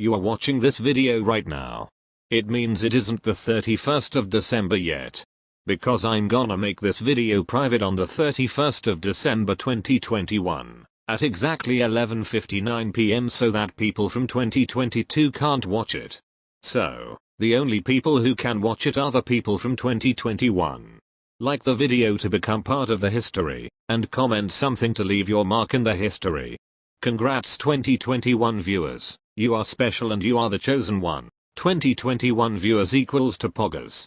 You are watching this video right now. It means it isn't the 31st of December yet. Because I'm gonna make this video private on the 31st of December 2021 at exactly 11.59 pm so that people from 2022 can't watch it. So, the only people who can watch it are the people from 2021. Like the video to become part of the history, and comment something to leave your mark in the history. Congrats 2021 viewers, you are special and you are the chosen one. 2021 viewers equals to poggers.